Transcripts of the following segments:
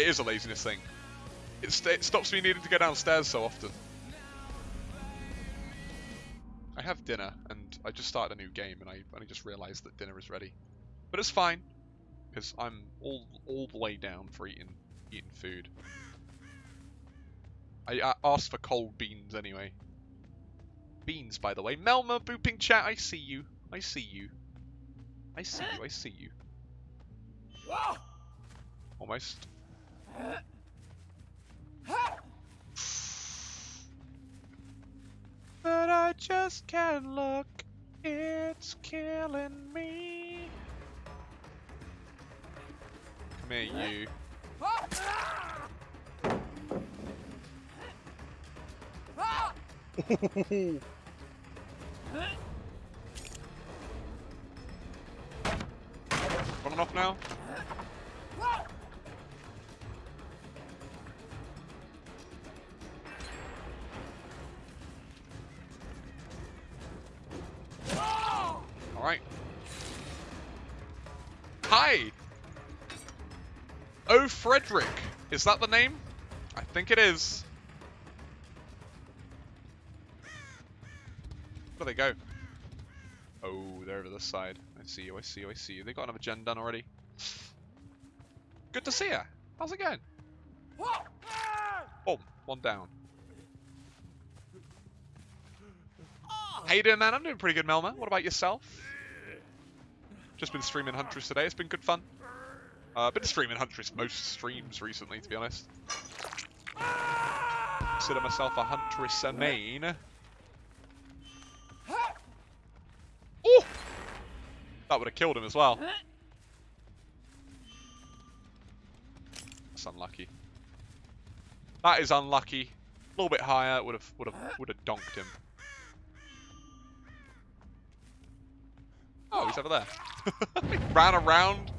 It is a laziness thing. It, st it stops me needing to go downstairs so often. I have dinner, and I just started a new game, and I only just realised that dinner is ready. But it's fine, because I'm all all the way down for eating eating food. I, I asked for cold beans anyway. Beans, by the way. Melma booping chat. I see you. I see you. I see you. I see you. Almost. But I just can't look. It's killing me. Come here, you. Running off now? Oh, Frederick. Is that the name? I think it is. Where they go? Oh, they're over this side. I see you, I see you, I see you. They got another gen done already. Good to see you. How's it going? Oh, one down. How you doing, man? I'm doing pretty good, Melma. What about yourself? Just been streaming Huntress today. It's been good fun. Uh, been streaming Huntress most streams recently, to be honest. Consider myself a Huntress main. Oh! That would have killed him as well. That's unlucky. That is unlucky. A little bit higher would have would have would have donked him. Oh, he's over there. he ran around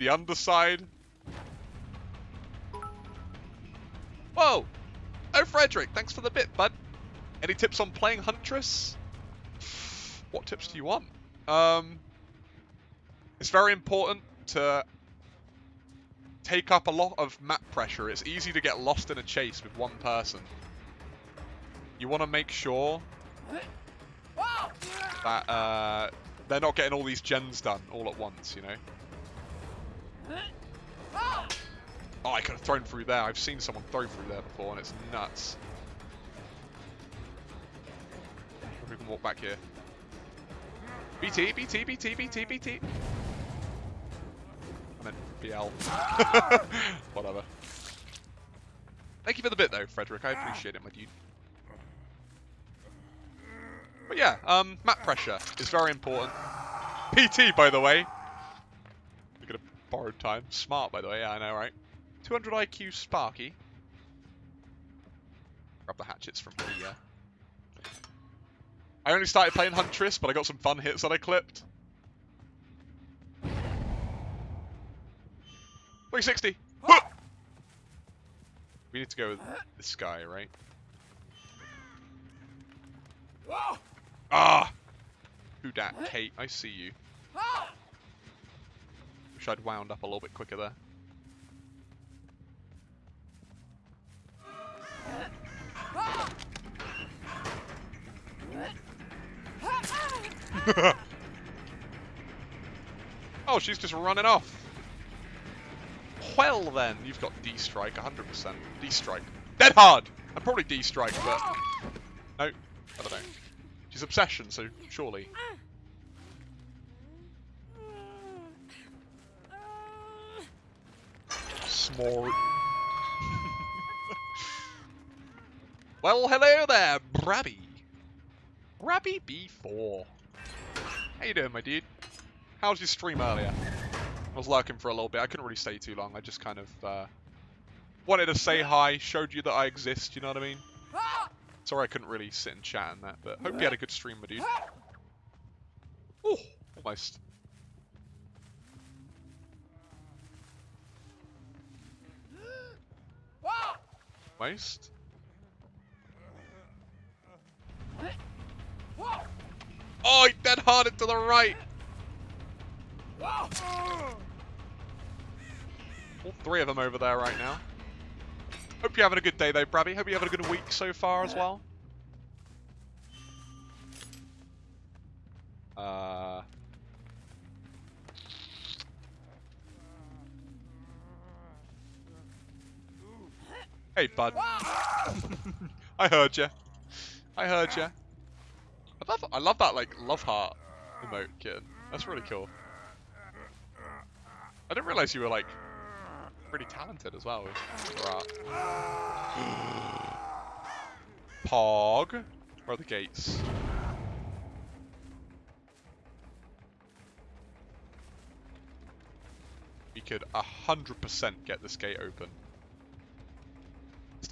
the underside. Whoa! Oh, Frederick, thanks for the bit, bud. Any tips on playing Huntress? What tips do you want? Um, it's very important to take up a lot of map pressure. It's easy to get lost in a chase with one person. You want to make sure that uh, they're not getting all these gens done all at once, you know? Oh, I could have thrown through there. I've seen someone throw through there before, and it's nuts. We can walk back here. BT, BT, BT, BT, BT. I meant BL. Whatever. Thank you for the bit, though, Frederick. I appreciate it, my dude. But yeah, um, map pressure is very important. BT, by the way. Borrowed time. Smart, by the way. Yeah, I know, right? 200 IQ Sparky. Grab the hatchets from here. I only started playing Huntress, but I got some fun hits that I clipped. 360! We need to go with this guy, right? Ah! Who dat? Kate, I see you. Wish I'd wound up a little bit quicker there. oh, she's just running off. Well then, you've got D-Strike, 100%. D-Strike. Dead hard! I'm probably D-Strike, but... No, I don't know. She's Obsession, so surely. Smart. well, hello there, Brabby. Brabby B4. How you doing, my dude? How was your stream earlier? I was lurking for a little bit. I couldn't really stay too long. I just kind of uh, wanted to say hi, showed you that I exist, you know what I mean? Sorry I couldn't really sit and chat and that, but hope you had a good stream, my dude. Oh, almost. Almost. Oh, he dead harded to the right. All three of them over there right now. Hope you're having a good day though, Brabby. Hope you're having a good week so far as well. Uh... Hey, bud. I heard you. I heard you. I love, I love that like love heart emote, kid. That's really cool. I didn't realize you were like pretty talented as well. Pog. Where are the gates? We could a hundred percent get this gate open.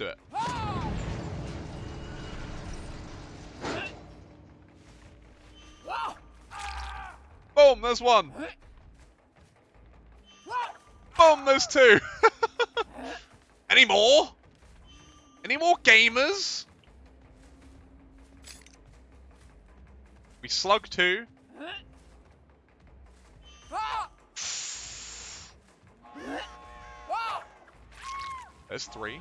It. Boom, there's one. Boom, there's two. Any more? Any more gamers? We slug two. There's three.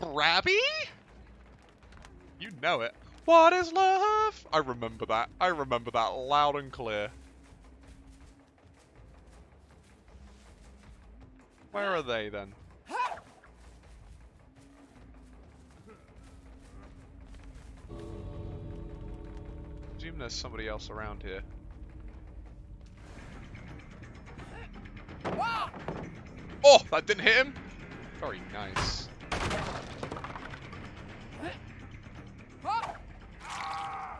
Brabby? You know it. What is love? I remember that. I remember that loud and clear. Where are they then? Presume there's somebody else around here. Oh, that didn't hit him? Very nice.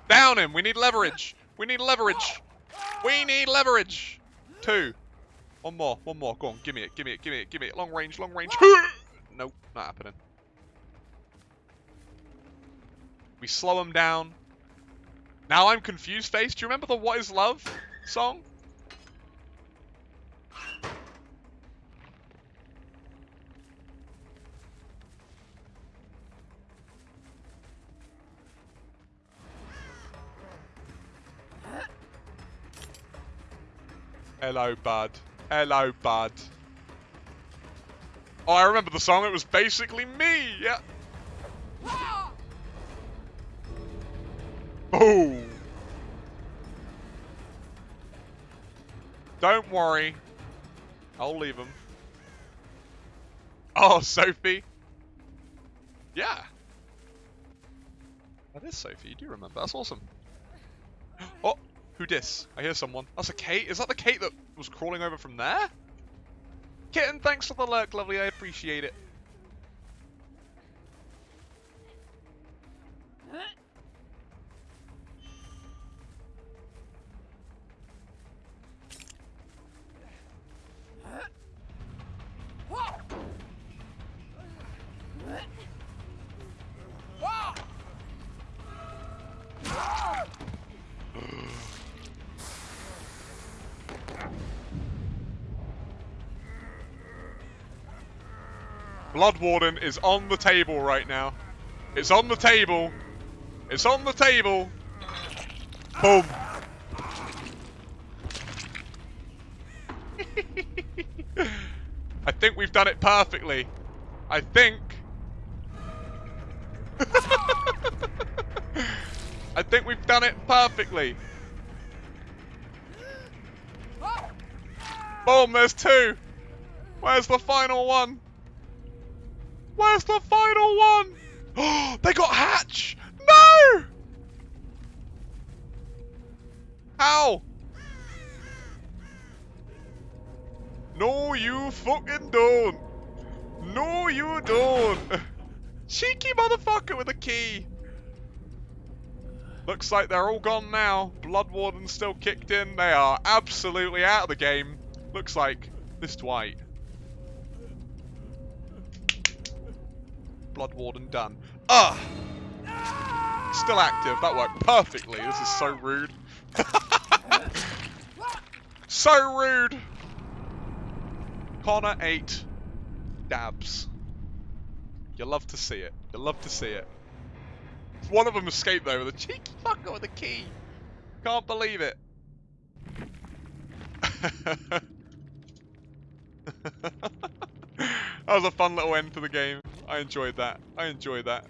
Down him! We need leverage! We need leverage! We need leverage! Two. One more, one more. Go on, give me it, give me it, give me it, give me it. Long range, long range. nope, not happening. We slow him down. Now I'm confused, Face. Do you remember the What is Love song? Hello, bud. Hello, bud. Oh, I remember the song. It was basically me. Yeah. Oh. Don't worry. I'll leave him. Oh, Sophie. Yeah. That is Sophie. You do remember. That's awesome. Oh. Who dis? I hear someone. That's a Kate? Is that the Kate that was crawling over from there? Kitten, thanks for the lurk, lovely. I appreciate it. Blood Warden is on the table right now. It's on the table. It's on the table. Boom. I think we've done it perfectly. I think. I think we've done it perfectly. Boom, there's two. Where's the final one? Where's the final one? They got Hatch! No! How? No, you fucking don't. No, you don't. Cheeky motherfucker with a key. Looks like they're all gone now. Blood Warden's still kicked in. They are absolutely out of the game. Looks like this Dwight. Blood Warden done. Ah! Still active. That worked perfectly. This is so rude. so rude! Connor 8. Dabs. You love to see it. You love to see it. One of them escaped though with a cheeky fucker with a key. Can't believe it. that was a fun little end to the game. I enjoyed that. I enjoyed that.